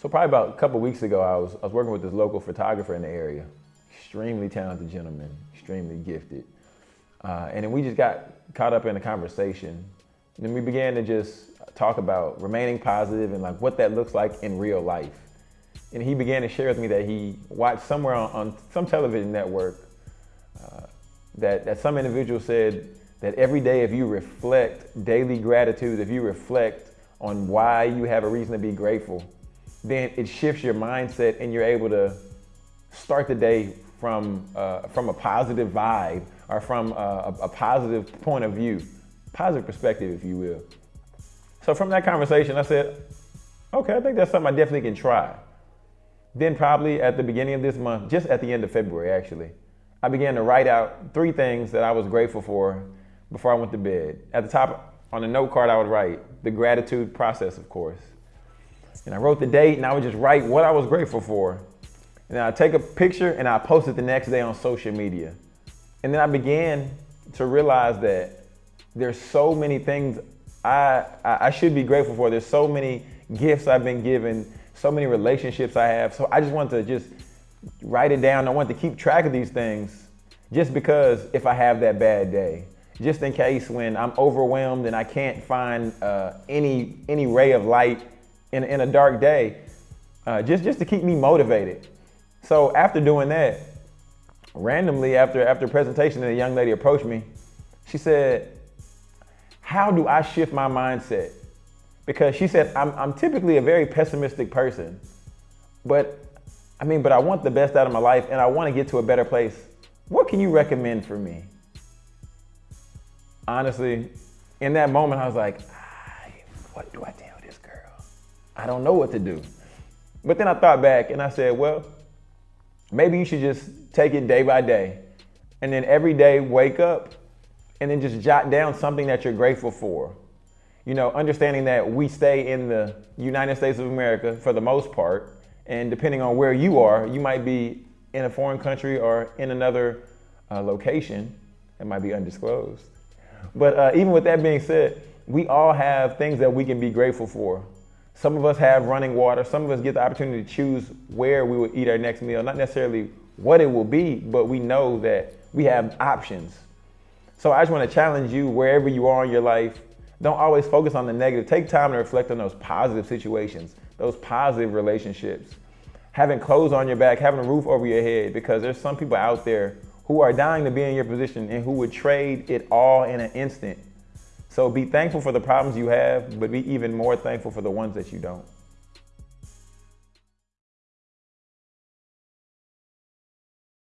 So probably about a couple weeks ago, I was, I was working with this local photographer in the area. Extremely talented gentleman, extremely gifted. Uh, and then we just got caught up in a conversation. And then we began to just talk about remaining positive and like what that looks like in real life. And he began to share with me that he watched somewhere on, on some television network uh, that, that some individual said that every day if you reflect daily gratitude, if you reflect on why you have a reason to be grateful, then it shifts your mindset and you're able to start the day from, uh, from a positive vibe or from a, a positive point of view, positive perspective, if you will. So from that conversation, I said, okay, I think that's something I definitely can try. Then probably at the beginning of this month, just at the end of February actually, I began to write out three things that I was grateful for before I went to bed. At the top on the note card, I would write the gratitude process, of course. And I wrote the date and I would just write what I was grateful for. And I take a picture and I post it the next day on social media. And then I began to realize that there's so many things I, I should be grateful for. There's so many gifts I've been given, so many relationships I have. So I just want to just write it down. I want to keep track of these things just because if I have that bad day, just in case when I'm overwhelmed and I can't find uh, any, any ray of light in, in a dark day, uh, just, just to keep me motivated. So after doing that, randomly after, after presentation, a young lady approached me. She said, how do I shift my mindset? Because she said, I'm, I'm typically a very pessimistic person, but I mean, but I want the best out of my life and I want to get to a better place. What can you recommend for me? Honestly, in that moment, I was like, what do I tell? I don't know what to do. But then I thought back and I said, well, maybe you should just take it day by day. And then every day wake up and then just jot down something that you're grateful for. You know, understanding that we stay in the United States of America for the most part, and depending on where you are, you might be in a foreign country or in another uh, location that might be undisclosed. But uh, even with that being said, we all have things that we can be grateful for. Some of us have running water. Some of us get the opportunity to choose where we will eat our next meal, not necessarily what it will be, but we know that we have options. So I just want to challenge you wherever you are in your life, don't always focus on the negative. Take time to reflect on those positive situations, those positive relationships. Having clothes on your back, having a roof over your head, because there's some people out there who are dying to be in your position and who would trade it all in an instant. So be thankful for the problems you have, but be even more thankful for the ones that you don't.